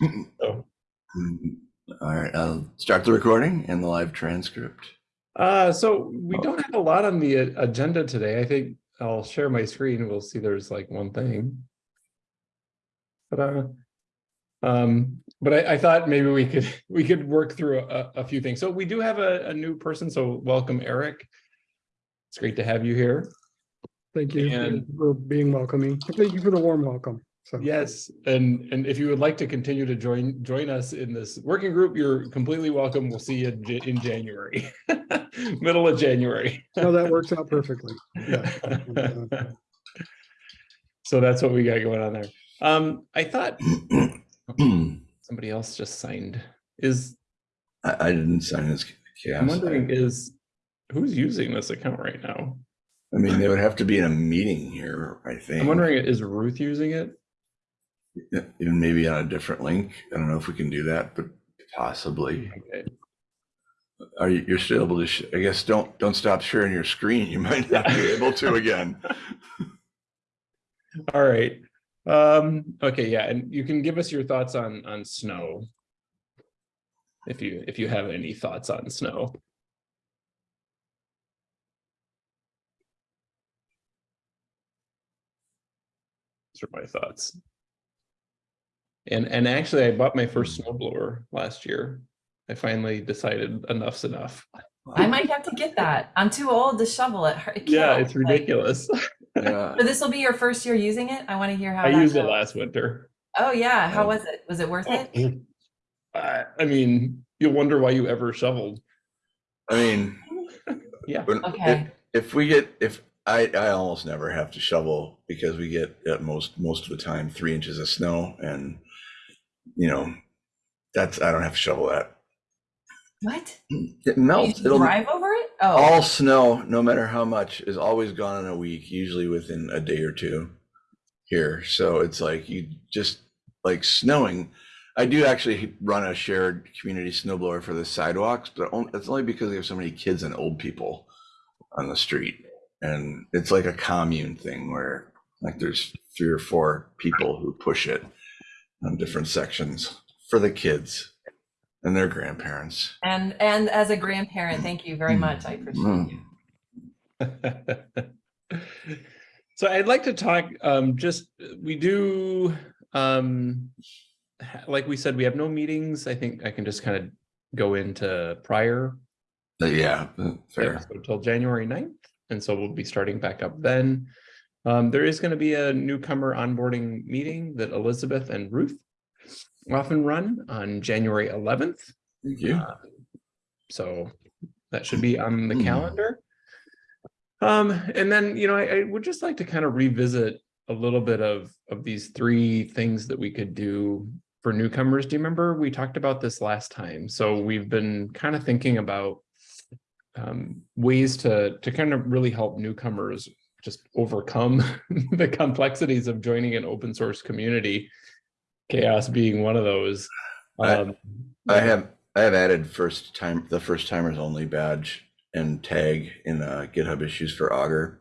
So, All right, I'll start the recording and the live transcript. uh, so we don't have a lot on the agenda today. I think I'll share my screen. We'll see there's like one thing. But, uh, um, but I, I thought maybe we could, we could work through a, a few things. So we do have a, a new person, so welcome, Eric. It's great to have you here. Thank you And- for being welcoming. Thank you for the warm welcome. So Yes, and, and if you would like to continue to join, join us in this working group, you're completely welcome. We'll see you in January, middle of January. no, that works out perfectly. Yeah. So that's what we got going on there. Um, I thought somebody else just signed. Is, I didn't sign this I'm CHAOSS. wondering, is, who's using this account right now? I mean, they would have to be in a meeting here, I think. I'm wondering, is Ruth using it? Even maybe on a different link. I don't know if we can do that, but possibly. Okay. Are you, you're still able to, sh- I guess, don't, don't stop sharing your screen. You might not be able to again. All right. Um, okay, yeah, and you can give us your thoughts on, on snow. If you, if you have any thoughts on snow. These are my thoughts. And, and actually I bought my first hmm. snow blower last year. I finally decided enough's enough. I might have to get that. I'm too old to shovel it. It Yeah, it's ridiculous. Yeah. So this will be your first year using it? I want to hear how I that used it last winter. Oh yeah, how was it? Was it worth it? I, I mean, you'll wonder why you ever shoveled. I mean. Yeah. when- Okay. If, if we get, if, I, I almost never have to shovel because we get at most, most of the time, three inches of snow and, you know, that's, I don't have to shovel that. What? Mm, it melts. It'll, drive over it? Oh, all snow, no matter how much, is always gone in a week, usually within a day or two here. So it's like you just like snowing. I do actually run a shared community snowblower for the sidewalks, but it's only because we have so many kids and old people on the street. And it's like a commune thing where like there's three or four people who push it on different sections for the kids and their grandparents. and and as a grandparent, thank you very much. I appreciate Mm. you. So I'd like to talk, um, just, we do, um, like we said, we have no meetings. I think I can just kind of go into prior Uh, Yeah, uh, fair. Until January 9th. And so we'll be starting back up then. Um, there is going to be a newcomer onboarding meeting that Elizabeth and Ruth often run on January 11th. Thank you. Uh, So that should be on the Hmm. calendar. Um, and then, you know, I, I would just like to kind of revisit a little bit of, of these three things that we could do for newcomers. Do you remember we talked about this last time? So we've been kind of thinking about um, ways to, to kind of really help newcomers just overcome the complexities of joining an open source community. CHAOSS being one of those. I- Um, I have I have added first time the first timers only badge and tag in uh, GitHub issues for Augur.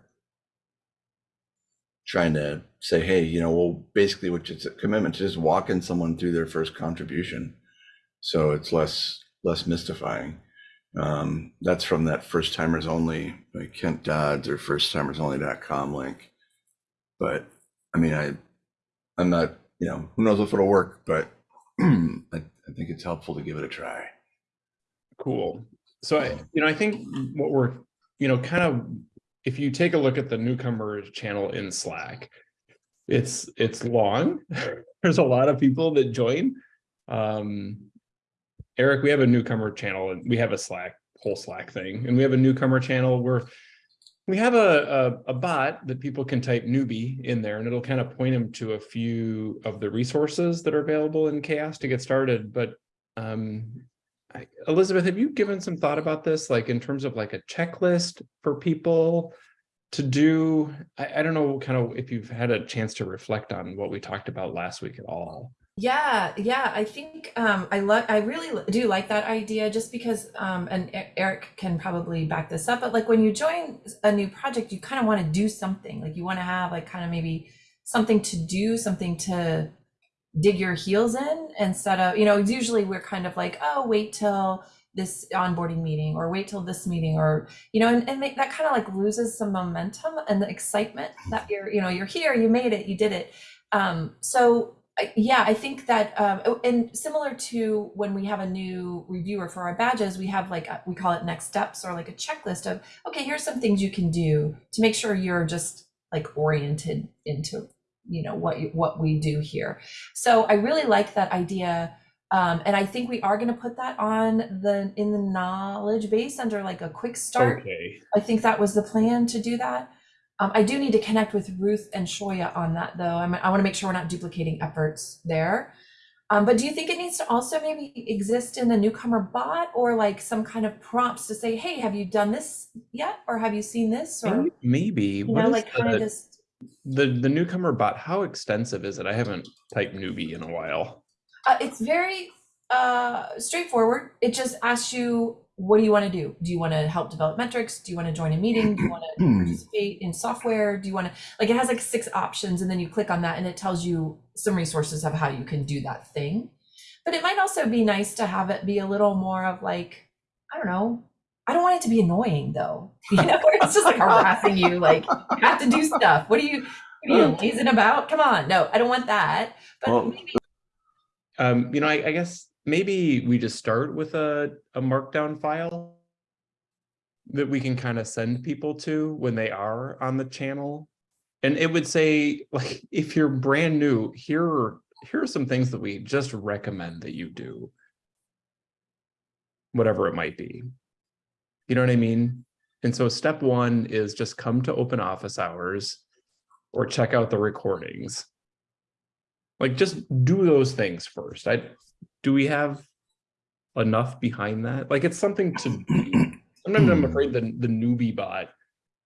Trying to say, hey, you know, well, basically, which it's a commitment to just walking someone through their first contribution, so it's less less mystifying. Um, that's from that first timers only like Kent Dodds or firsttimersonly.com link. But I mean, I I'm not, you know, who knows if it'll work, but I, I think it's helpful to give it a try. Cool. So I, you know, I think what we're, you know, kind of, if you take a look at the newcomers channel in Slack, it's, it's long. There's a lot of people that join. Um, Eric, we have a newcomer channel and we have a Slack, whole Slack thing, and we have a newcomer channel where we have a, a, a bot that people can type newbie in there and it'll kind of point them to a few of the resources that are available in CHAOSS to get started. But um, I, Elizabeth, have you given some thought about this, like in terms of like a checklist for people to do? I, I don't know, kind of if you've had a chance to reflect on what we talked about last week at all. Yeah, yeah, I think um, I love, I really do like that idea just because, um, and Eric can probably back this up, but like when you join a new project, you kind of want to do something, like you want to have like kind of maybe something to do, something to dig your heels in instead of, you know, usually we're kind of like, oh, wait till this onboarding meeting or wait till this meeting or, you know, and, and make, that kind of like loses some momentum and the excitement that you're, you know, you're here, you made it, you did it. Um, so I- yeah, I think that, um, oh, and similar to when we have a new reviewer for our badges, we have like, a- we call it next steps or like a checklist of, okay, here's some things you can do to make sure you're just like oriented into, you know, what, what we do here. So I really like that idea. Um, and I think we are going to put that on the, in the knowledge base under like a quick start. Okay. I think that was the plan to do that. Um, I do need to connect with Ruth and Shoya on that though. I'm, I want to make sure we're not duplicating efforts there. Um, but do you think it needs to also maybe exist in the newcomer bot or like some kind of prompts to say, hey, have you done this yet? Or have you seen this? Or, Maybe- you What know, like kind of the, just, the, the newcomer bot, how extensive is it? I haven't typed newbie in a while. uh, it's very uh, straightforward. It just asks you, what do you want to do? Do you want to help develop metrics? Do you want to join a meeting? Do you want to participate in software? Do you want to, like, it has like six options and then you click on that and it tells you some resources of how you can do that thing. But it might also be nice to have it be a little more of like, I don't know. I don't want it to be annoying though. You know, where it's just like harassing you, like you have to do stuff. What are you, what are you lazing about? Come on. No, I don't want that. But Well, maybe Um, you know, I, I guess maybe we just start with a, a markdown file that we can kind of send people to when they are on the channel. And it would say, like, if you're brand new, here are, here are some things that we just recommend that you do. Whatever it might be. You know what I mean? And so step one is just come to open office hours or check out the recordings. Like just do those things first. I, do we have enough behind that? Like it's something to do. Sometimes I'm afraid the, the newbie bot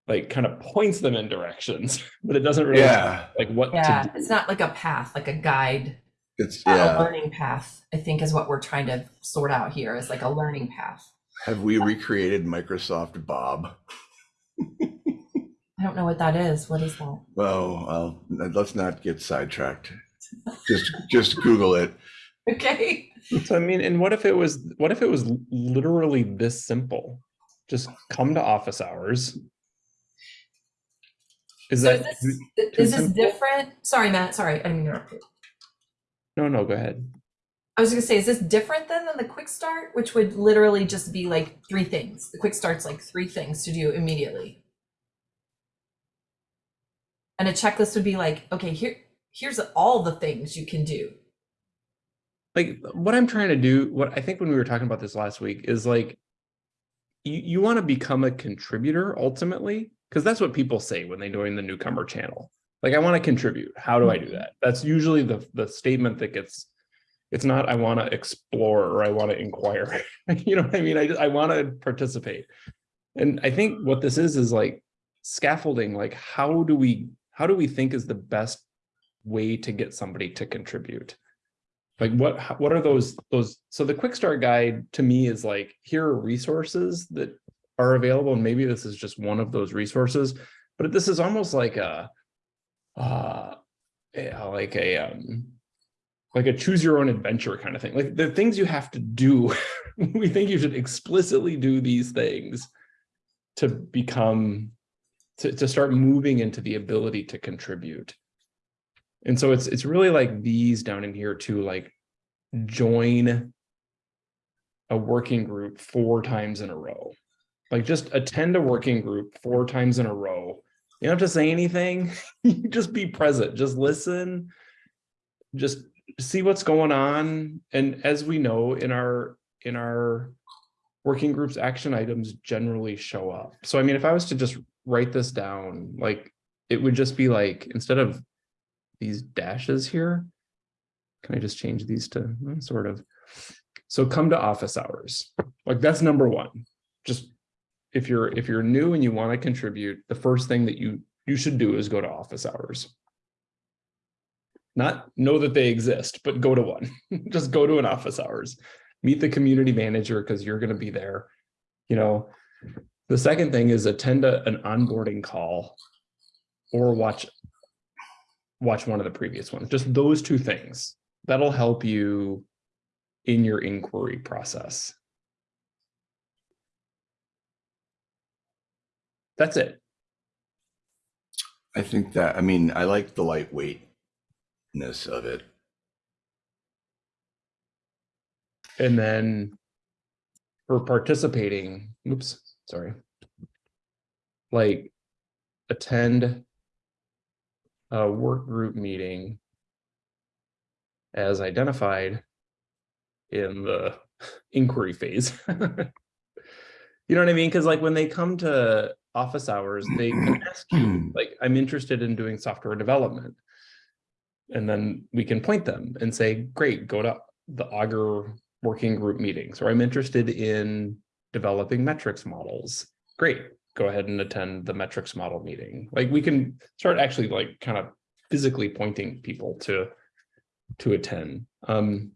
like kind of points them in directions, but it doesn't really Yeah, like what Yeah, to do. it's not like a path, like a guide, it's a learning path. I think is what we're trying to sort out here is like a learning path. Have we recreated Microsoft Bob? I don't know what that is. What is that? Well, well, let's not get sidetracked. Just just Google it. Okay. So I mean, and what if it was what if it was literally this simple? Just come to office hours. Is So is that this, is this different? Sorry, Matt. Sorry, I didn't mean interrupt you. no no go ahead. I was gonna say, is this different than, than the quick start, which would literally just be like three things? The quick start's like three things to do immediately. And a checklist would be like, okay, here, here's all the things you can do. Like what I'm trying to do, what I think when we were talking about this last week is like you, you want to become a contributor ultimately, because that's what people say when they join the newcomer channel. Like, I want to contribute. How do I do mm-hmm. that? That's usually the the statement that gets it's not I want to explore or I want to inquire. you know what I mean? I I want to participate. And I think what this is is like scaffolding, like how do we how do we think is the best way to get somebody to contribute? Like what what are those those so the quick start guide to me is like here are resources that are available and maybe this is just one of those resources but this is almost like a uh yeah, like a um like a choose your own adventure kind of thing. Like the things you have to do we think you should explicitly do these things to become to, to start moving into the ability to contribute and so it's it's really like these down in here to like join a working group four times in a row. Like just attend a working group four times in a row. You don't have to say anything. You just be present, just listen, just see what's going on. And as we know in our in our working groups, action items generally show up. So I mean, if I was to just write this down, like it would just be like instead of these dashes here. Can I just change these to mm, sort of? So come to office hours. Like that's number one. Just if you're if you're new and you want to contribute, the first thing that you you should do is go to office hours. Not know that they exist, but go to one. just go to an office hours. Meet the community manager because you're going to be there. You know, the second thing is attend a, an onboarding call or watch watch one of the previous ones. Just those two things. that'll help you in your inquiry process. That's it. I think that, I mean, I like the lightweightness of it. And then for participating, oops, sorry. Like attend a work group meeting as identified in the inquiry phase. You know what I mean? Because like when they come to office hours, they can ask you, like, I'm interested in doing software development. And then we can point them and say, great, go to the Augur working group meetings, or I'm interested in developing metrics models. Great, go ahead and attend the metrics model meeting. Like we can start actually like kind of physically pointing people to to attend. Um,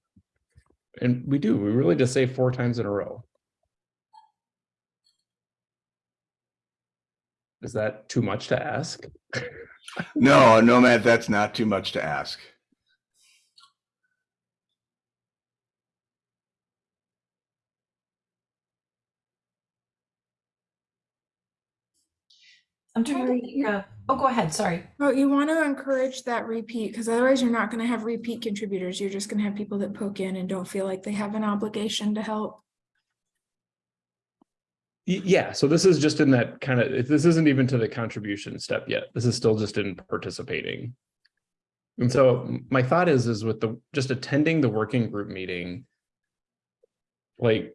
and we do, we really just say four times in a row. Is that too much to ask? No, no, Matt, that's not too much to ask. I'm trying to think yeah. of, oh, go ahead, sorry. Well, you want to encourage that repeat because otherwise you're not going to have repeat contributors. You're just going to have people that poke in and don't feel like they have an obligation to help. Y- Yeah, so this is just in that kind of, this isn't even to the contribution step yet. This is still just in participating. And so my thought is, is with the, just attending the working group meeting. Like, y-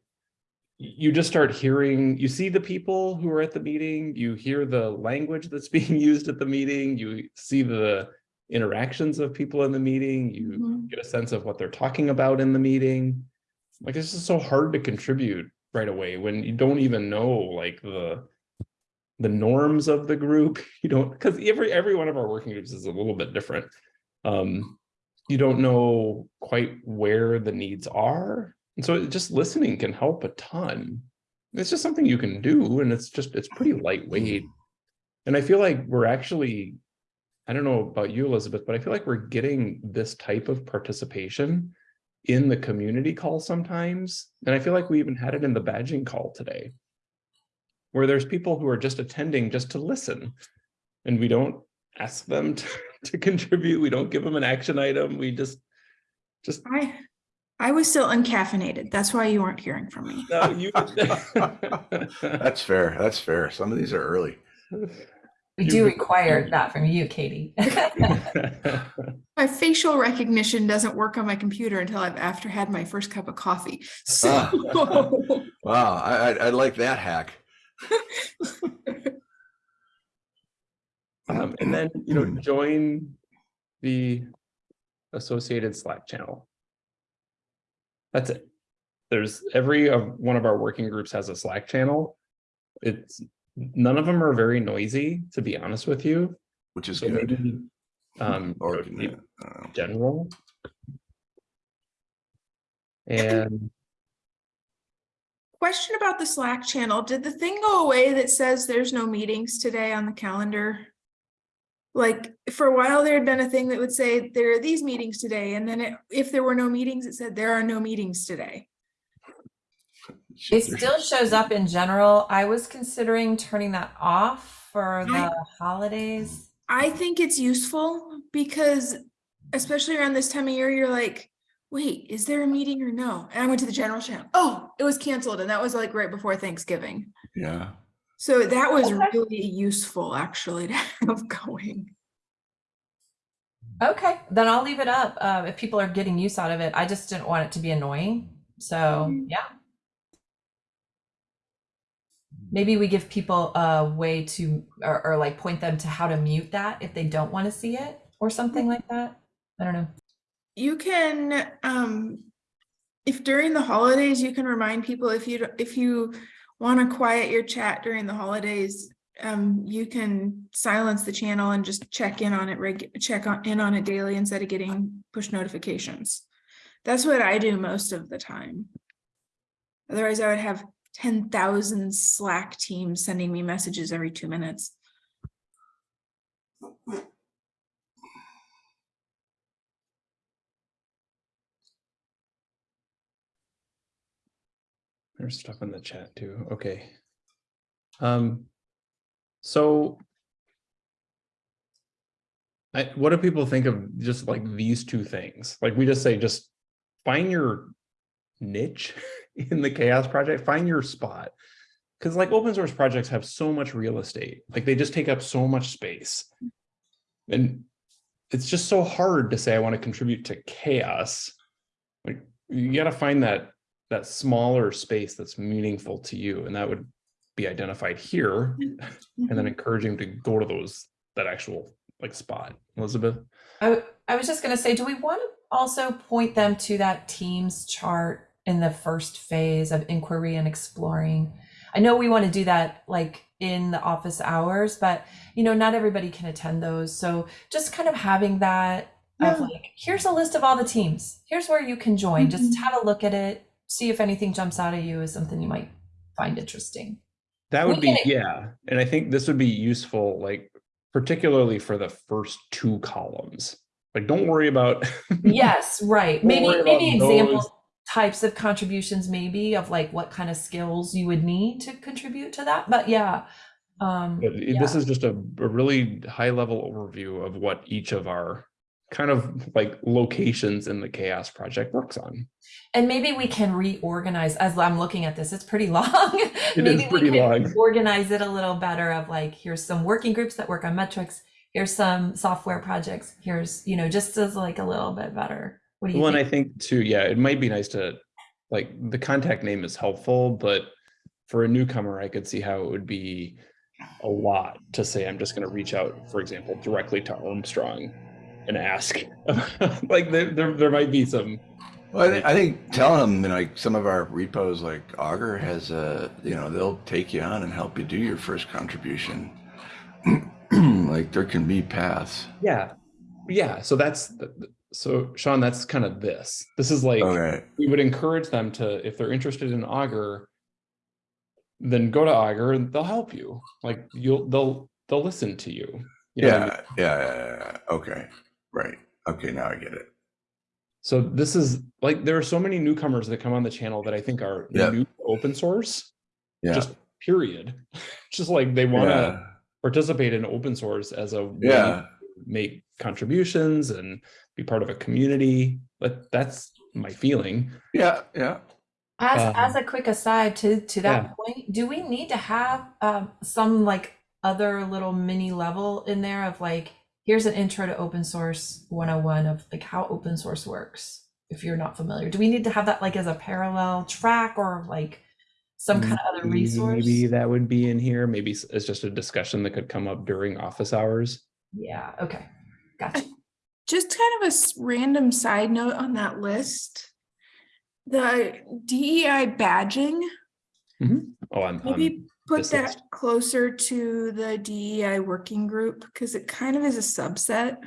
you just start hearing, you see the people who are at the meeting, you hear the language that's being used at the meeting, you see the interactions of people in the meeting, you Mhm. get a sense of what they're talking about in the meeting. Like, it's just so hard to contribute right away when you don't even know like the the norms of the group you don't because every every one of our working groups is a little bit different um you don't know quite where the needs are and so just listening can help a ton it's just something you can do and it's just it's pretty lightweight and i feel like we're actually i don't know about you elizabeth but i feel like we're getting this type of participation in the community call sometimes. And I feel like we even had it in the badging call today. Where there's people who are just attending just to listen. And we don't ask them to, to contribute. We don't give them an action item. We just, just, I, I was still uncaffeinated. That's why you weren't hearing from me. no, you. That's fair. That's fair. Some of these are early. We You- do require that from you, Katie. My facial recognition doesn't work on my computer until I've after had my first cup of coffee. So Wow, I, I, I like that hack. Um, and then, you know, join the associated Slack channel. That's it. There's every of one of our working groups has a Slack channel. It's none of them are very noisy, to be honest with you. Which is So good. maybe, um, Or, you know, general. And Question about the Slack channel. Did the thing go away that says there's no meetings today on the calendar? Like, for a while, there had been a thing that would say there are these meetings today, and then it, if there were no meetings, it said there are no meetings today. It still shows up in general. I was considering turning that off for the holidays. I think it's useful because especially around this time of year, you're like, wait, is there a meeting or no? And I went to the general channel. Oh, it was canceled. And that was like right before Thanksgiving. Yeah. So that was Okay. really useful actually to have going. Okay, then I'll leave it up. Uh, if people are getting use out of it, I just didn't want it to be annoying. So Mhm. yeah. Maybe we give people a way to, or, or like point them to how to mute that if they don't want to see it or something like that. I don't know. You can, um, if during the holidays, you can remind people if you, if you want to quiet your chat during the holidays, um, you can silence the channel and just check in on it, check on, in on it daily instead of getting push notifications. That's what I do most of the time. Otherwise, I would have ten thousand Slack teams sending me messages every two minutes. There's stuff in the chat too. Okay. Um, so I, what do people think of just like these two things? Like we just say, just find your niche in the CHAOSS project, find your spot. Cause like open source projects have so much real estate, like they just take up so much space. And it's just so hard to say, I want to contribute to CHAOSS. Like you gotta find that, that smaller space that's meaningful to you. And that would be identified here and then encouraging to go to those, that actual like spot. Elizabeth? I, I was just gonna say, do we want to also point them to that Teams chart in the first phase of inquiry and exploring? I know we want to do that like in the office hours, but you know, not everybody can attend those. So just kind of having that of like, here's a list of all the teams. Here's where you can join. Just Mhm. have a look at it, see if anything jumps out at you as something you might find interesting. That We would be, yeah, and I think this would be useful, like particularly for the first two columns. Like, don't worry about. Yes, right. Maybe maybe about example those. types of contributions maybe of like what kind of skills you would need to contribute to that. But yeah. Um But it- this is just a, a really high level overview of what each of our kind of like locations in the CHAOSS project works on. and maybe we can reorganize as I'm looking at this, it's pretty long. It is maybe we pretty can long. organize it a little better of like here's some working groups that work on metrics, here's some software projects, here's, you know, just as like a little bit better. What do you Well, and I think? think too, yeah, it might be nice to, like, the contact name is helpful, but for a newcomer, I could see how it would be a lot to say, I'm just gonna reach out, for example, directly to Armstrong and ask. Like, there, there, there might be some, Well, I, thi- I think telling them, you know, like some of our repos, like Augur has a, you know, they'll take you on and help you do your first contribution. like there can be paths. yeah, yeah, so that's, so Sean, that's kind of this. This is like, Okay. we would encourage them to, if they're interested in Augur, then go to Augur and they'll help you. Like, you'll, they'll, they'll listen to you. You know what I mean? Yeah, yeah, yeah, yeah. Okay. Right. Okay. Now I get it. So this is like there are so many newcomers that come on the channel that I think are Yeah. new open source. Yeah. Just period. just like they want to yeah. participate in open source as a way Yeah. to make contributions and be part of a community. But that's my feeling. Yeah. Yeah. As Um, as a quick aside to to that yeah. point, do we need to have um, some like other little mini level in there of like here's an intro to open source 101 of like how open source works if you're not familiar. Do we need to have that like as a parallel track or like some kind of other Maybe- resource? Maybe that would be in here. Maybe it's just a discussion that could come up during office hours. Yeah, okay. Gotcha. Just kind of a random side note on that list. The DEI badging, mm-hmm. Oh, I'm, maybe put this that list. closer to the DEI working group because it kind of is a subset.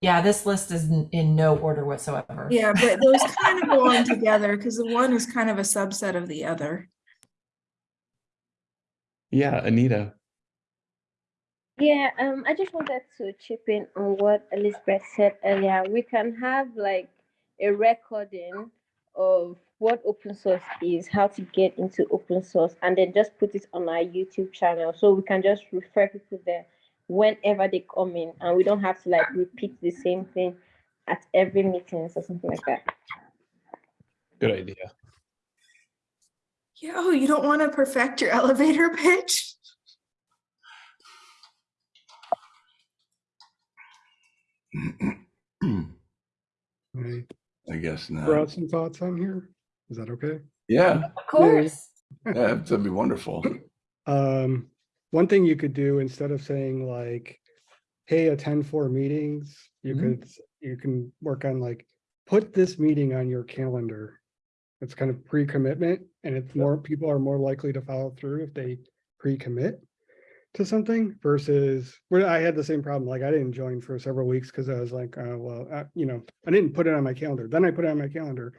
Yeah, this list is in, in no order whatsoever. Yeah, but those kind of go on together because the one is kind of a subset of the other. yeah, Anita. Yeah, um, I just wanted to chip in on what Elizabeth said earlier. We can have like a recording of what open source is, how to get into open source, and then just put it on our YouTube channel so we can just refer people there whenever they come in, and we don't have to like repeat the same thing at every meetings or something like that. Good idea. Yeah, oh, you don't want to perfect your elevator pitch? I guess Throw not. out some thoughts on here. Is that okay? Yeah. Of course. Yeah. That'd be wonderful. Um, one thing you could do instead of saying like, hey, attend four meetings, you Mhm. could, you can work on like, put this meeting on your calendar. It's kind of pre-commitment and it's more, people are more likely to follow through if they pre-commit to something versus where I had the same problem. Like I didn't join for several weeks because I was like, uh, well, uh, you know, I didn't put it on my calendar. Then I put it on my calendar.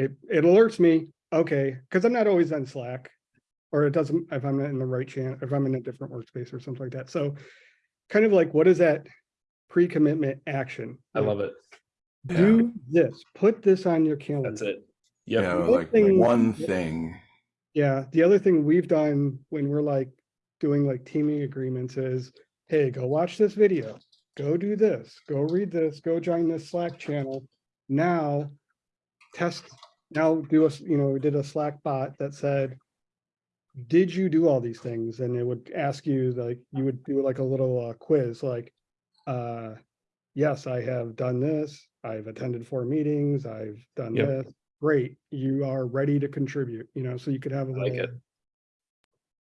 It, it alerts me, okay, because I'm not always on Slack or it doesn't, if I'm not in the right channel, if I'm in a different workspace or something like that. So kind of like, what is that pre-commitment action? I love it. Do this, put this on your calendar. That's it. You Yep. know, One like thing- one thing. Yeah, the other thing we've done when we're like doing like teaming agreements is, hey, go watch this video, go do this, go read this, go join this Slack channel. Now, test, now do a, s- you know, we did a Slack bot that said, did you do all these things? And it would ask you like, you would do like a little uh, quiz, like, uh, yes, I have done this, I've attended four meetings, I've done Yep. this. Great, you are ready to contribute, you know, so you could have a like little it.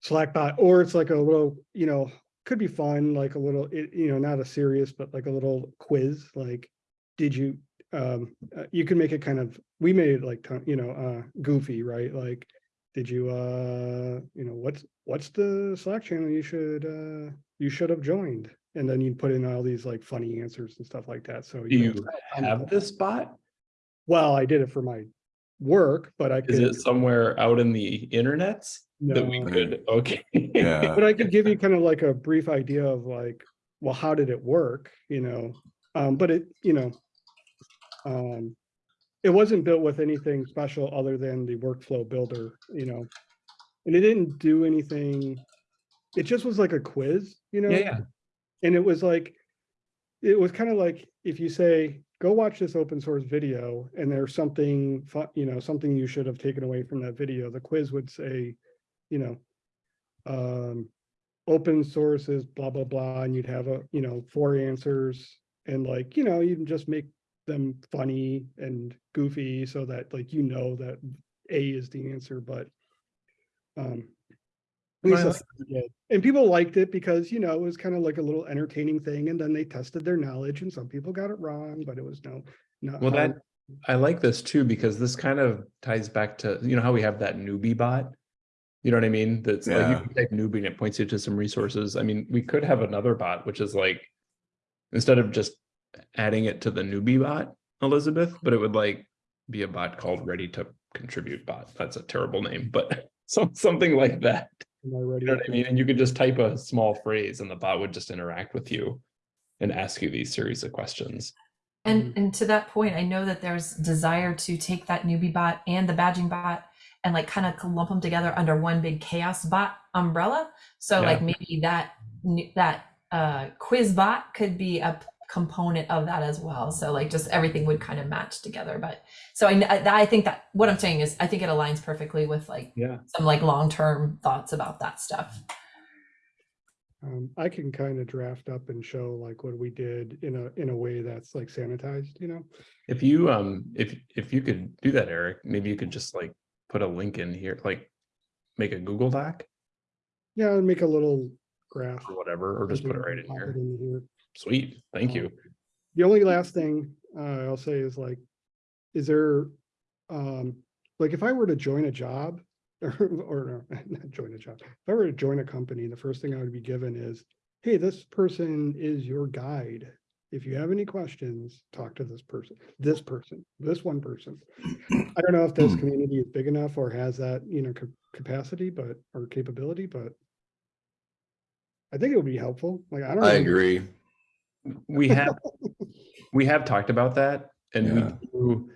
Slack bot, or it's like a little, you know, could be fun, like a little, it, you know, not a serious, but like a little quiz, like, did you, um, uh, you can make it kind of, we made it like, you know, uh, goofy, right? Like, did you, uh, you know, what's, what's the Slack channel you should, uh, you should have joined? And then you put in all these like funny answers and stuff like that, so. Do you know, have this bot? Well, I did it for my work, but I Is could. it somewhere out in the internets that we could, okay. Yeah. But I could give you kind of like a brief idea of like, well, how did it work, you know? Um, but it, you know, um, it wasn't built with anything special other than the workflow builder, you know? And it didn't do anything, it just was like a quiz, you know? Yeah, yeah. And it was like, it was kind of like, if you say, go watch this open source video and there's something, you know, something you should have taken away from that video, the quiz would say, you know, um, open sources, blah, blah, blah, and you'd have a, you know, four answers. And like, you know, you can just make them funny and goofy so that like, you know, that A is the answer, but um, at least I that's what we did. And people liked it because, you know, it was kind of like a little entertaining thing. And then they tested their knowledge and some people got it wrong, but it was no, not. Well, how- that, I like this too, because this kind of ties back to, you know, how we have that newbie bot? You know what I mean? That's like, you can type newbie and it points you to some resources. I mean, we could have another bot, which is like, instead of just adding it to the newbie bot, Elizabeth, but it would like be a bot called ready to contribute bot. That's a terrible name, but some, something like that. Am I ready? You know what I mean? And you could just type a small phrase and the bot would just interact with you and ask you these series of questions. And and to that point, I know that there's desire to take that newbie bot and the badging bot and like kind of lump them together under one big CHAOSS bot umbrella. So Yeah. like maybe that that uh, quiz bot could be a p- component of that as well. So like just everything would kind of match together. But so I kn- I, I think that what I'm saying is I think it aligns perfectly with like Yeah. some like long term thoughts about that stuff. Um, I can kind of draft up and show like what we did in a, in a way that's like sanitized, you know? If you, um, if, if you could do that, Eric, maybe you could just like put a link in here, like make a Google Doc Yeah, and make a little graph. or whatever, or just put it right in here. it into here. Sweet, thank you. The only last thing uh, I'll say is like, is there, um, like if I were to join a job or, or no, not join a job, if I were to join a company, the first thing I would be given is, hey, this person is your guide. If you have any questions, talk to this person, this person, this one person. I don't know if this community is big enough or has that, you know, ca- capacity, but, or capability, but I think it would be helpful. Like, I don't. I agree. We have, we have talked about that and we do,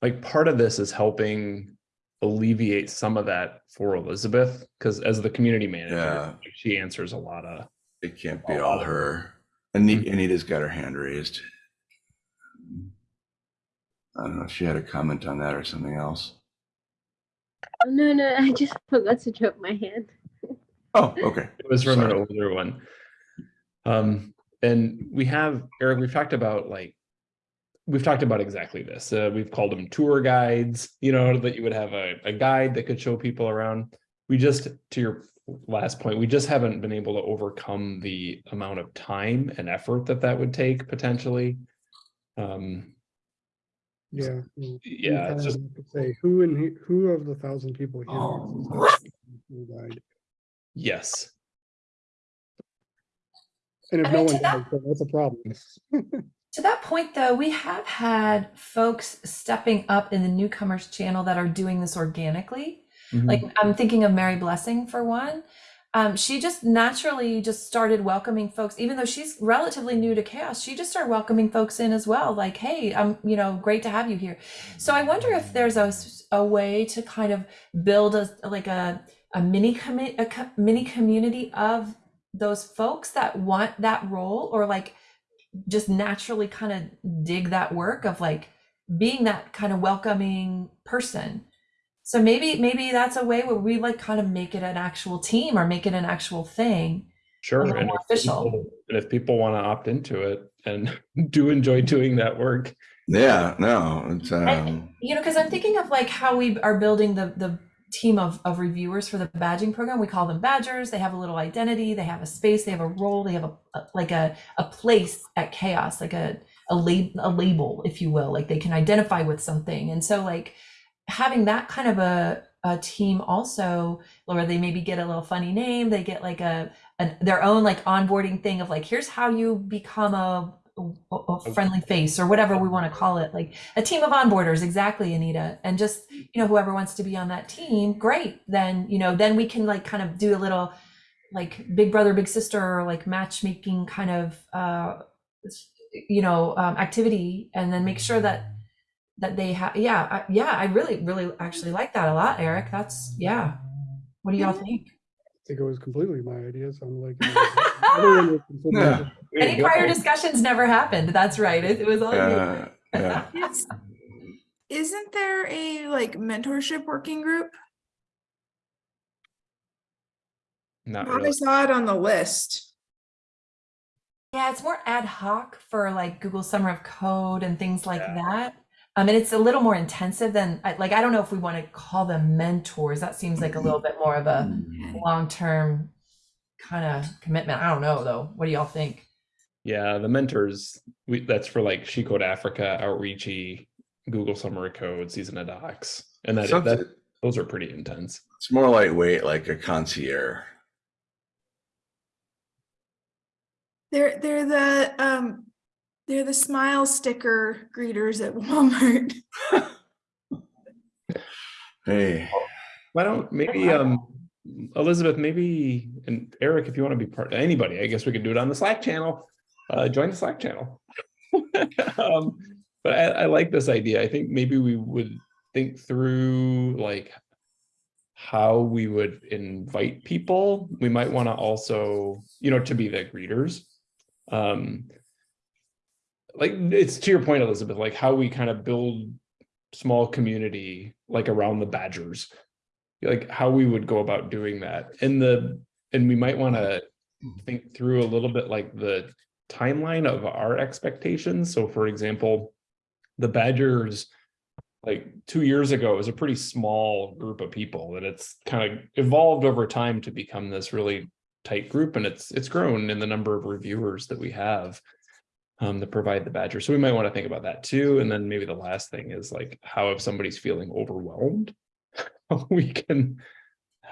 like, part of this is helping alleviate some of that for Elizabeth, because as the community manager, Yeah. she answers a lot of, It can't be all her. Anita, Anita's got her hand raised. I don't know if she had a comment on that or something else. Oh, no, no, I just forgot to drop my hand. Oh, okay. it was from an older one. Um, and we have, Eric, we've talked about like, we've talked about exactly this. Uh, we've called them tour guides, you know, that you would have a, a guide that could show people around. We just, to your last point, we just haven't been able to overcome the amount of time and effort that that would take potentially. Um, Yeah. Yeah, it's just, Say, who and who- of the thousand people here? wants this tour guide? yes. And if I no one to that- does, that's a problem. To that point, though, we have had folks stepping up in the newcomers channel that are doing this organically. Mhm. Like I'm thinking of Mary Blessing for one. um, she just naturally just started welcoming folks, even though she's relatively new to CHAOSS. She just started welcoming folks in as well. Like, hey, I'm, you know, great to have you here. So I wonder if there's a, a way to kind of build a like a a mini commi- a co- mini community of those folks that want that role or like just naturally kind of dig that work of like being that kind of welcoming person. So maybe maybe that's a way where we like kind of make it an actual team or make it an actual thing. Sure. And if official. people- and if people want to opt into it and do enjoy doing that work, Yeah, no, it's, um, You know, because I'm thinking of like how we are building the the team of of reviewers for the badging program. We call them badgers. They have a little identity. They have a space. They have a role. They have a, a like a a place at CHAOSS, like a a lab a label, if you will. Like they can identify with something. And so like having that kind of a a team also, where they maybe get a little funny name. They get like a an, their own like onboarding thing of like here's how you become a a, a friendly face or whatever we want to call it like a team of onboarders exactly anita. And just you know whoever wants to be on that team great. Then you know then we can like kind of do a little like big brother big sister or like matchmaking kind of uh you know um, activity and then make sure that that they have yeah I, yeah i really really actually like that a lot eric. That's yeah. What do y'all think? I think it was completely my idea, so I'm like. everyone was Yeah. different. There you any go. prior discussions never happened that's right it, it was all you. yeah. Is- Isn't there a like mentorship working group? not Thought I saw it on the list. Yeah, it's more ad hoc for like Google Summer of Code and things like Yeah. that. Um, and it's a little more intensive than like I don't know if we want to call them mentors. That seems like a little bit more of a long-term kind of commitment. I don't know though. What do y'all think? Yeah, the mentors, we, that's for like She Code Africa, Outreachy, Google Summer of Code, Season of Docs. And that, Something- that, those are pretty intense. It's more lightweight, like a concierge. They're they're the um they're the smile sticker greeters at Walmart. Hey, Why don't, maybe, um, Elizabeth, maybe, and Eric, if you want to be part, anybody, I guess we could do it on the Slack channel. Uh, join the Slack channel. Um, but I, I like this idea. I think maybe we would think through like how we would invite people. We might want to also, you know, to be the greeters. Um, like it's to your point, Elizabeth, like how we kind of build small community like around the badgers. Like how we would go about doing that. And the and we might want to think through a little bit like the timeline of our expectations. So for example the badgers like two years ago was a pretty small group of people and it's kind of evolved over time to become this really tight group and it's it's grown in the number of reviewers that we have um, that provide the badger. So we might want to think about that too. And then maybe the last thing is like how if somebody's feeling overwhelmed, how we can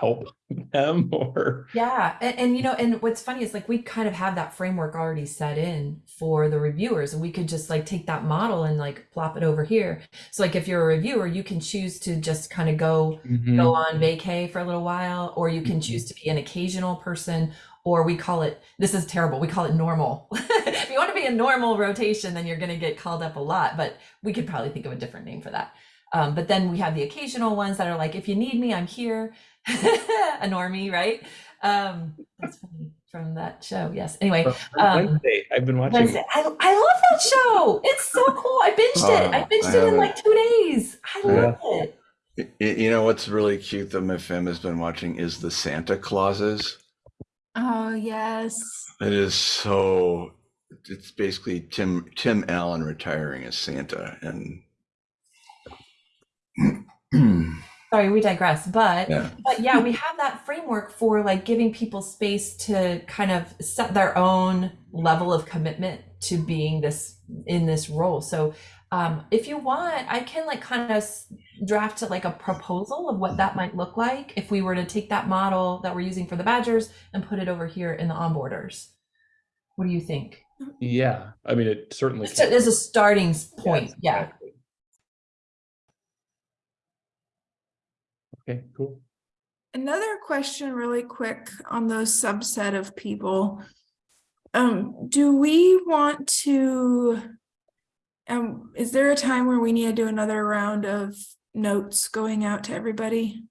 help them or Yeah, and, and you know, and what's funny is like we kind of have that framework already set in for the reviewers, and we could just like take that model and like plop it over here. So like if you're a reviewer, you can choose to just kind of go go on vacay for a little while, or you can choose to be an occasional person, or we call it this is terrible. We call it normal. if you want to be a normal rotation, then you're going to get called up a lot, but we could probably think of a different name for that. Um, but then we have the occasional ones that are like, if you need me, I'm here. a normie, right? Um, that's funny from that show. Yes. Anyway, Um, Wednesday. I've been watching. Wednesday. I, I love that show. It's so cool. I binged it. I Oh, binged I it in haven't. like two days. I love it. y- y- you know what's really cute that my fam has been watching is the Santa Clauses. Oh yes. It is so. It's basically Tim Tim Allen retiring as Santa, and Sorry, we digress. But yeah, but yeah, we have that framework for like giving people space to kind of set their own level of commitment to being this in this role. So um, if you want, I can like kind of draft like a proposal of what that might look like if we were to take that model that we're using for the badgers and put it over here in the onboarders. What do you think? Yeah, I mean, it certainly. Just as a starting s- Yes, point, yeah. exactly. Okay, cool. Another question really quick on those subset of people. Um, do we want to? Um, is there a time where we need to do another round of notes going out to everybody?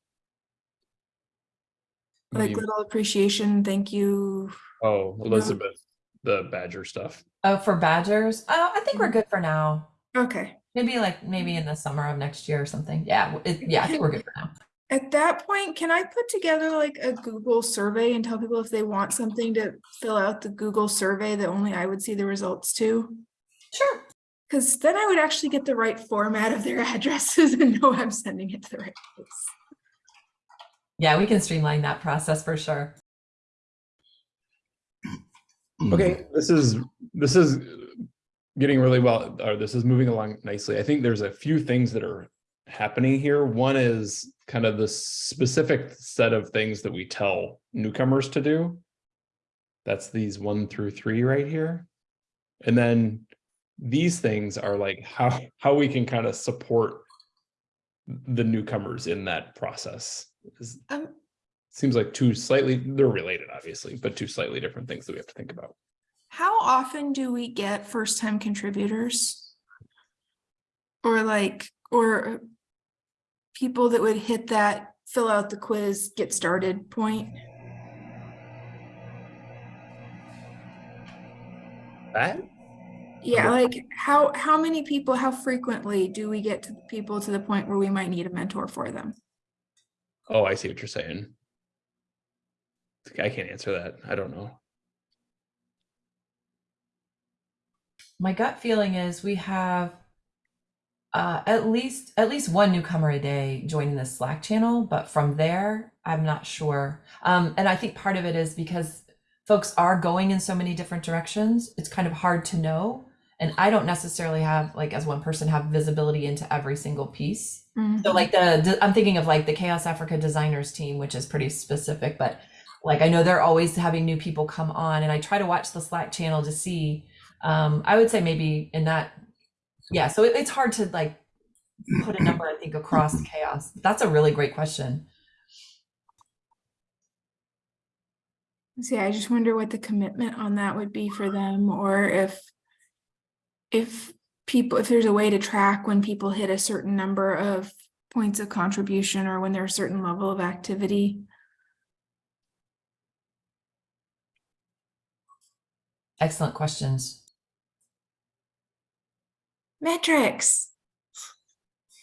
Like you- little appreciation, thank you. Oh, Elizabeth, the Badger stuff. Oh, for badgers? Oh, I think we're mm-hmm. good for now. Okay, Maybe like maybe in the summer of next year or something. Yeah, it, yeah, I think we're good for now. at that point, can I put together like a Google survey and tell people if they want something to fill out the Google survey that only I would see the results to? Sure. Because then I would actually get the right format of their addresses and know I'm sending it to the right place. Yeah, we can streamline that process for sure. Okay, this is, this is getting really well, or this is moving along nicely. I think there's a few things that are happening here. One is kind of the specific set of things that we tell newcomers to do. That's these one through three right here. And then these things are like how, how we can kind of support the newcomers in that process. Is- Um, Seems like two slightly, they're related, obviously, but two slightly different things that we have to think about. how often do we get first-time contributors? Or like, or people that would hit that fill out the quiz, get started point? That Yeah, like how, how many people, how frequently do we get to people to the point where we might need a mentor for them? Oh, I see what you're saying. I can't answer that. I don't know. My gut feeling is we have uh, at least at least one newcomer a day joining the Slack channel, but from there, I'm not sure. Um, and I think part of it is because folks are going in so many different directions. It's kind of hard to know, and I don't necessarily have like as one person have visibility into every single piece. So like the, the- I'm thinking of like the CHAOSS Africa designers team, which is pretty specific, but like I know they're always having new people come on and I try to watch the Slack channel to see. Um, I would say maybe in that, yeah, so it, it's hard to like put a number, I think, across CHAOSS. That's a really great question. See, I just wonder what the commitment on that would be for them, or if. If people, if there's a way to track when people hit a certain number of points of contribution or when there's a certain level of activity. Excellent questions. Metrics.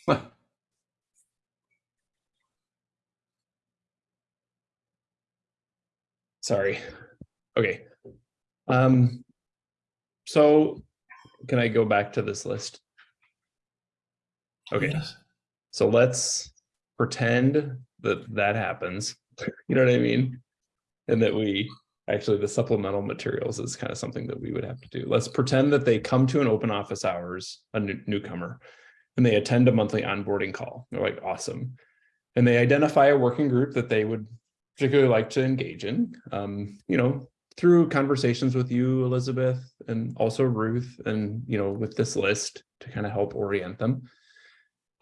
Sorry. Okay. Um, so can I go back to this list? Okay, Yes. so let's pretend that that happens. You know what I mean? And that we, actually, the supplemental materials is kind of something that we would have to do. Let's pretend that they come to an open office hours, a new- newcomer, and they attend a monthly onboarding call. They're like, awesome. And they identify a working group that they would particularly like to engage in, um, you know, through conversations with you, Elizabeth, and also Ruth, and, you know, with this list to kind of help orient them.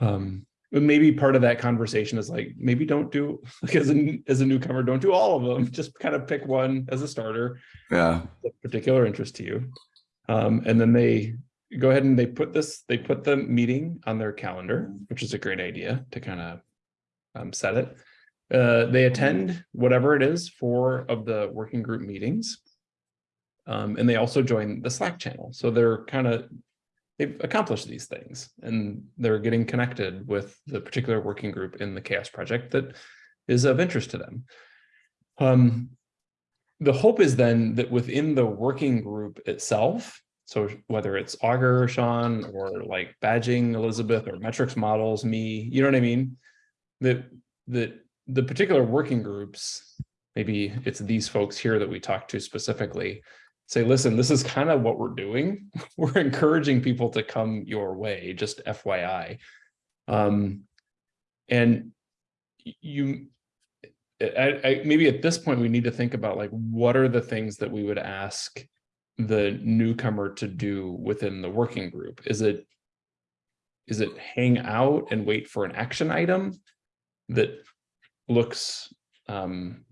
Um, maybe part of that conversation is like, maybe don't do, like as a, as a newcomer, don't do all of them, just kind of pick one as a starter Yeah. of particular interest to you. Um, and then they go ahead and they put this, they put the meeting on their calendar, which is a great idea to kind of um, set it. Uh, they attend whatever it is for of the working group meetings. Um, and they also join the Slack channel. So they're kind of, they've accomplished these things and they're getting connected with the particular working group in the CHAOSS project that is of interest to them. Um, the hope is then that within the working group itself, so whether it's Augur, Sean, or like badging Elizabeth or metrics models, me, you know what I mean? That, that the particular working groups, maybe it's these folks here that we talk to specifically, say, listen, this is kind of what we're doing. We're encouraging people to come your way, just FYI. Um, and you, I, I, maybe at this point, we need to think about like, what are the things that we would ask the newcomer to do within the working group? Is it, is it hang out and wait for an action item that looks um,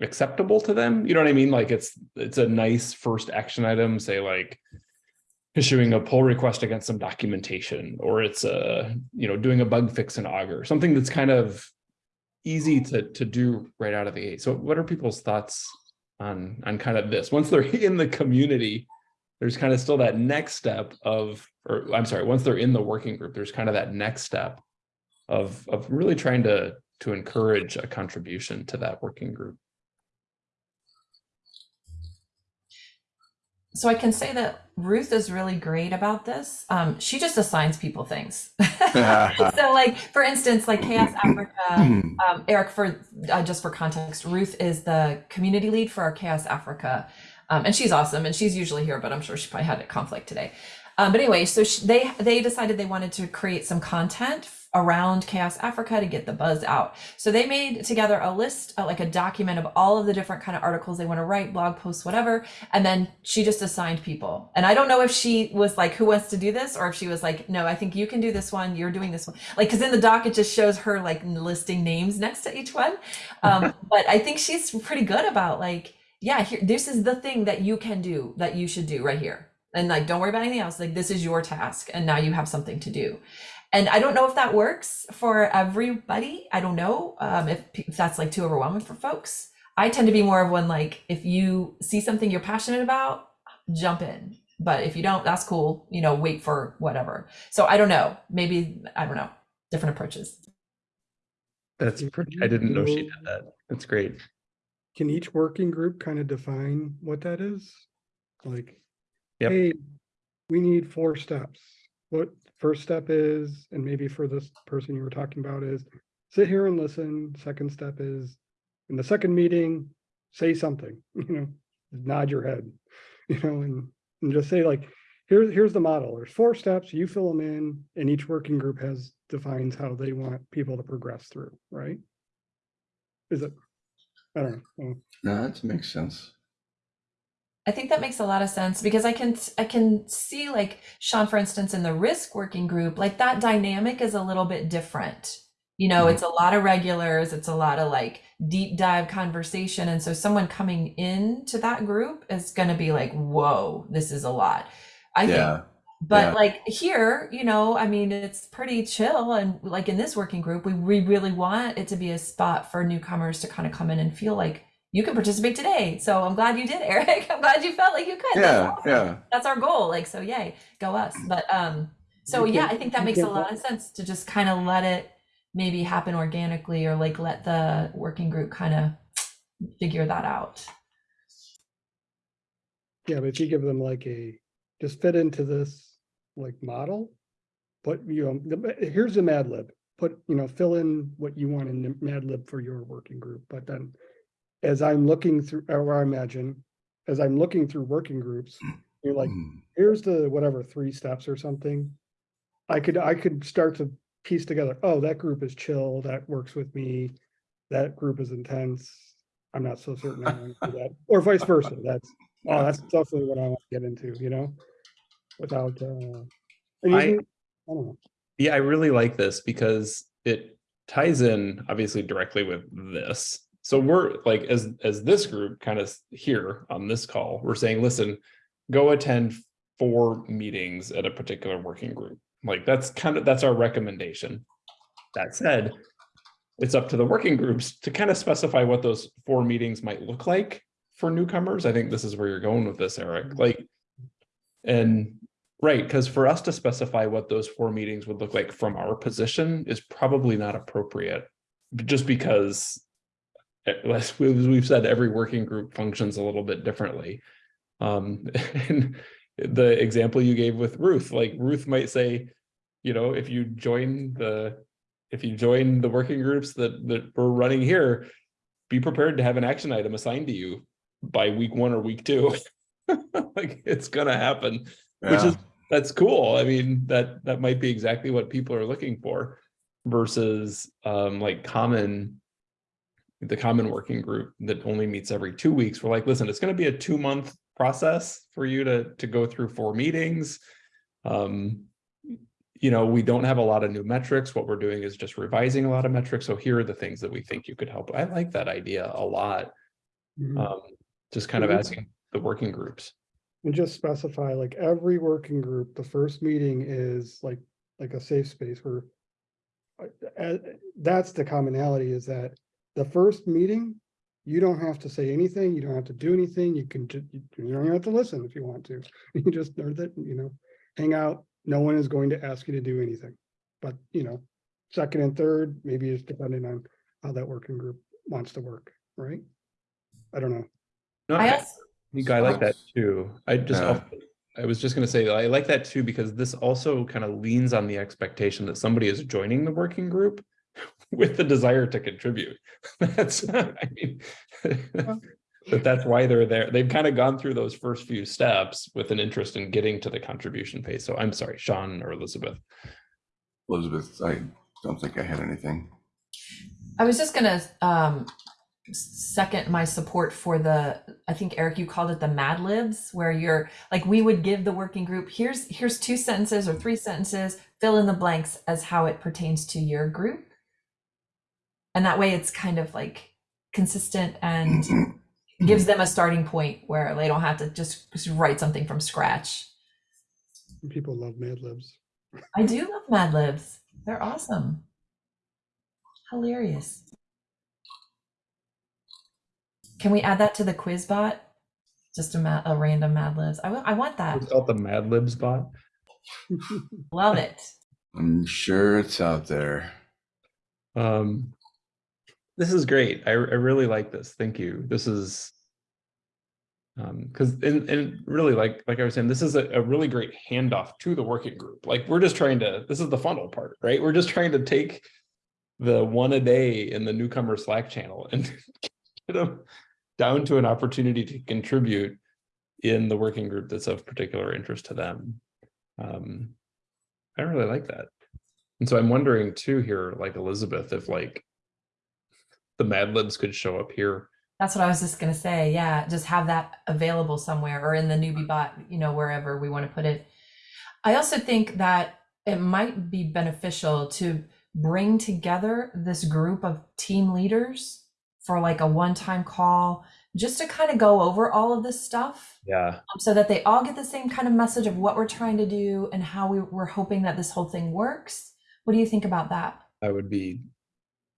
acceptable to them. You know what I mean? Like it's, it's a nice first action item, say like issuing a pull request against some documentation, or it's a, you know, doing a bug fix in Augur, something that's kind of easy to, to do right out of the gate. So what are people's thoughts on, on kind of this? Once they're in the community, there's kind of still that next step of, or I'm sorry, once they're in the working group, there's kind of that next step of, of really trying to, to encourage a contribution to that working group. So I can say that Ruth is really great about this. Um, she just assigns people things. so like, for instance, like CHAOSS Africa, um, Eric, for uh, just for context, Ruth is the community lead for our CHAOSS Africa. Um, and she's awesome and she's usually here, but I'm sure she probably had a conflict today. Um, but anyway, so she, they they decided they wanted to create some content around CHAOSS Africa to get the buzz out. So they made together a list, uh, like a document of all of the different kind of articles they want to write, blog posts, whatever. And then she just assigned people. And I don't know if she was like, who wants to do this? Or if she was like, no, I think you can do this one. You're doing this one. Like, cause in the doc, it just shows her like listing names next to each one. Um, but I think she's pretty good about like, yeah, here, this is the thing that you can do that you should do right here. And like, don't worry about anything else. Like, this is your task. And now you have something to do. And I don't know if that works for everybody. I don't know um, if, if that's like too overwhelming for folks. I tend to be more of one like, if you see something you're passionate about, jump in. But if you don't, that's cool. You know, wait for whatever. So I don't know. Maybe, I don't know, different approaches. That's pretty, I didn't know she did that. That's great. Can each working group kind of define what that is? Like, Yep. hey, we need four steps. What first step is, and maybe for this person you were talking about is sit here and listen. Second step is in the second meeting, say something, you know, nod your head, you know, and, and just say like, here's here's the model. There's four steps, you fill them in, and each working group has defines how they want people to progress through, right? Is it? I don't know. No, that makes sense. I think that makes a lot of sense because I can I can see like Sean, for instance, in the risk working group, like that dynamic is a little bit different. You know, Mhm. it's a lot of regulars, it's a lot of like deep dive conversation. And so someone coming into that group is gonna be like, whoa, this is a lot. I think but Yeah. like here, you know, I mean, it's pretty chill. And like in this working group, we, we really want it to be a spot for newcomers to kind of come in and feel like you can participate today. So I'm glad you did, Eric. I'm glad you felt like you could. That's Yeah. awesome. Yeah. That's our goal. Like, so yay, go us. But um, so You yeah, can- I think that makes a can lot of sense to just kind of let it maybe happen organically or like let the working group kind of figure that out. Yeah, but if you give them like a, just fit into this like model. But you know, here's a Mad Lib, put, you know, fill in what you want in the Mad Lib for your working group, but then. As I'm looking through, or I imagine, as I'm looking through working groups, you're like, Mm. here's the whatever, three steps or something. I could, I could start to piece together, oh, that group is chill, that works with me. That group is intense. I'm not so certain I want to do that, or vice versa, that's, oh, that's definitely what I want to get into, you know? Without, uh. I- I don't know, Yeah, I really like this because it ties in obviously directly with this. So we're like, as, as this group kind of here on this call, we're saying, listen, go attend four meetings at a particular working group. Like that's kind of, that's our recommendation. That said, it's up to the working groups to kind of specify what those four meetings might look like for newcomers. I think this is where you're going with this, Eric, mm-hmm. like, and Right, because for us to specify what those four meetings would look like from our position is probably not appropriate. Just because, as we- as we've said, every working group functions a little bit differently. Um, and the example you gave with Ruth, like Ruth might say, you know, if you join the, if you join the working groups that, that we're running here, be prepared to have an action item assigned to you by week one or week two. Like, it's gonna happen which is that's cool. I mean, that that might be exactly what people are looking for versus um like common the common working group that only meets every two weeks. We're like, listen, it's going to be a two month process for you to to go through four meetings. Um, you know, we don't have a lot of new metrics. What we're doing is just revising a lot of metrics. So here are the things that we think you could help. I like that idea a lot. Mhm. Um, just kind of Mhm. asking the working groups. And just specify like every working group, the first meeting is like, like a safe space where. uh, uh, that's the commonality is that the first meeting, you don't have to say anything, you don't have to do anything, you can, ju- you you don't even have to listen if you want to. You just, or that, you know, hang out, no one is going to ask you to do anything. But, you know, second and third, maybe it's depending on how that working group wants to work, right? I don't know. No, I I- also, You like that too. I just, Yeah. al- I was just gonna say, I like that too, because this also kind of leans on the expectation that somebody is joining the working group with the desire to contribute. That's, I mean, that that's why they're there. They've kind of gone through those first few steps with an interest in getting to the contribution phase. So I'm sorry, Sean or Elizabeth. Elizabeth, I don't think I had anything. I was just gonna um second my support for the, I think Eric, you called it the Mad Libs, where you're like, we would give the working group, here's here's two sentences or three sentences, fill in the blanks as how it pertains to your group. And that way it's kind of like consistent and gives them a starting point where they don't have to just, just write something from scratch. People love Mad Libs. I do love Mad Libs. They're awesome. Hilarious. Can we add that to the quiz bot? Just a, ma- a random Mad Libs. I I want that. It's called the Mad Libs bot. Love it. I'm sure it's out there. Um, this is great. I, I really like this. Thank you. This is um, because and, and really like like I was saying, this is a, a really great handoff to the working group. Like we're just trying to, this is the funnel part, right? We're just trying to take the one a day in the newcomer Slack channel and get them down to an opportunity to contribute in the working group that's of particular interest to them. Um, I really like that. And so I'm wondering too here, like Elizabeth, if like the Mad Libs could show up here. That's what I was just gonna say. Yeah, just have that available somewhere or in the newbie bot, you know, wherever we want to put it. I also think that it might be beneficial to bring together this group of team leaders for like a one-time call, just to kind of go over all of this stuff Yeah. um, so that they all get the same kind of message of what we're trying to do and how we, we're hoping that this whole thing works. What do you think about that? i would be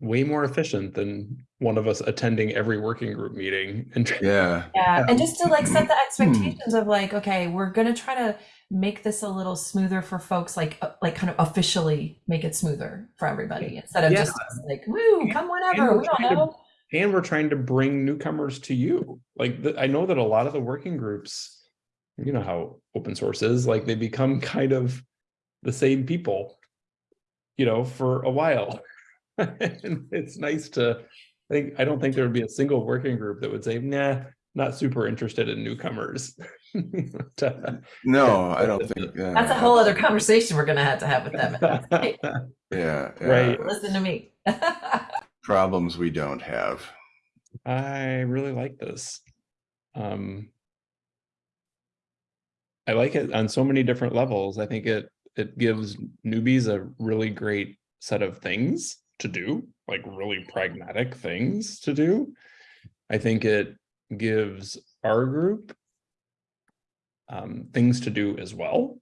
way more efficient than one of us attending every working group meeting and Yeah. Yeah, and just to like set the Hmm. expectations of like, okay, we're gonna try to make this a little smoother for folks, like uh, like kind of officially make it smoother for everybody instead of Yeah. just like, woo, come whenever. we're don't trying to- and we're trying to bring newcomers to you. Like the, I know that a lot of the working groups, you know how open source is, like they become kind of the same people, you know, for a while. and it's nice to I think I don't think there would be a single working group that would say, nah, not super interested in newcomers. To- No, I don't think. That's a whole other conversation we're gonna have to have with them. Hey, Yeah. Right. Listen to me. Problems we don't have. I really like this. Um, I like it on so many different levels. I think it it gives newbies a really great set of things to do, like really pragmatic things to do. I think it gives our group um, things to do as well,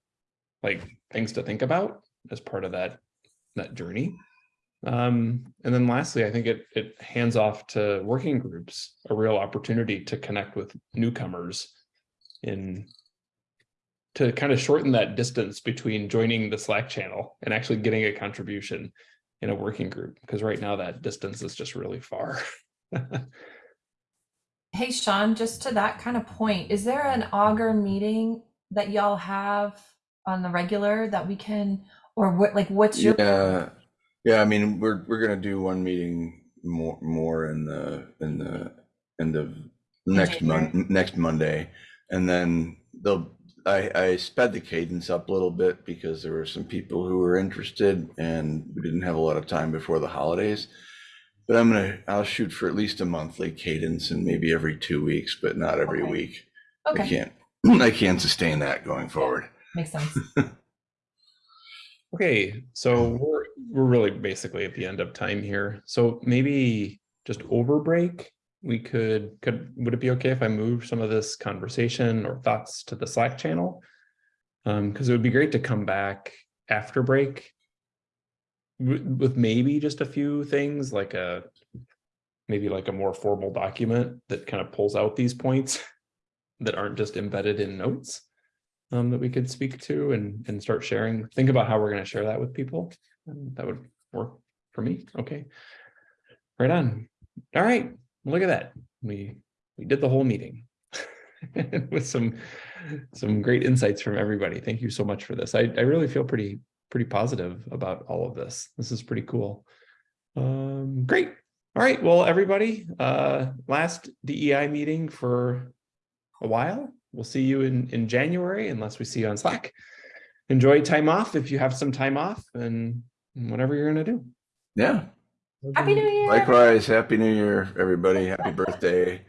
like things to think about as part of that that journey. Um, and then lastly, I think it it hands off to working groups a real opportunity to connect with newcomers in to kind of shorten that distance between joining the Slack channel and actually getting a contribution in a working group. Because right now that distance is just really far. Hey, Sean, just to that kind of point, is there an Augur meeting that y'all have on the regular that we can, or what, like, what's your? Yeah. Yeah. I mean, we're, we're going to do one meeting more, more in the, in the end of next month, next Monday. And then they'll, I, I sped the cadence up a little bit because there were some people who were interested and we didn't have a lot of time before the holidays. But I'm gonna, I'll shoot for at least a monthly cadence and maybe every two weeks, but not every Okay. week. I can't, I can't sustain that going forward. makes sense. Okay, so we're, we're really basically at the end of time here. So maybe just over break, we could, could, would it be okay if I move some of this conversation or thoughts to the Slack channel? Um, because it would be great to come back after break with, maybe just a few things like a, maybe like a more formal document that kind of pulls out these points that aren't just embedded in notes um, that we could speak to and, and start sharing, think about how we're going to share that with people. And that would work for me. Okay. Right on. All right. Look at that. We, we did the whole meeting with some, some great insights from everybody. Thank you so much for this. I, I really feel pretty, pretty positive about all of this. This is pretty cool. Um, great. All right. Well, everybody, uh, last DEI meeting for a while. We'll see you in, in January unless we see you on Slack. Enjoy time off if you have some time off and whatever you're gonna do. Yeah. Happy New Year. Likewise, happy new year, everybody. Happy birthday.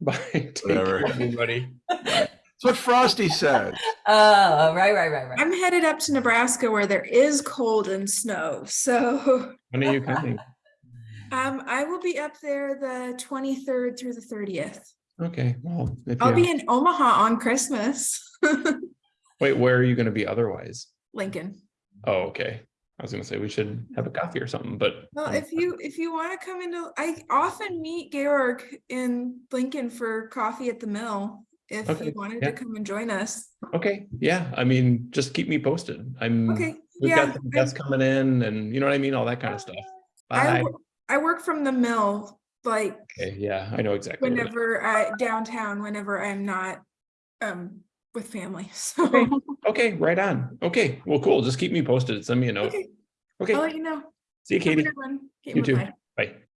Bye. Take Whatever. care, everybody. That's what Frosty said. Oh, right, right, right, right. I'm headed up to Nebraska where there is cold and snow. So When are you coming? um, I will be up there the 23rd through the 30th. Okay, well, if I'll be in Omaha on Christmas. wait, where are you gonna be otherwise? Lincoln. Oh, okay. I was gonna say we should have a coffee or something, but. Well, um, if you if you want to come into, I often meet Georg in Lincoln for coffee at the mill. If Okay, you wanted yeah. to come and join us. Okay, yeah, I mean, just keep me posted. I'm, Okay, we've yeah. got I- guests coming in and you know what I mean, all that kind of stuff. I, Bye. wo- I work from the mill, like Okay, yeah, I know exactly. whenever I downtown, whenever I'm not um with family. So Okay. Okay, right on. Okay, well, cool. Just keep me posted. Send me a note. okay, Okay, I'll let you know. see you, Katie. good one. Okay, You too. bye-bye.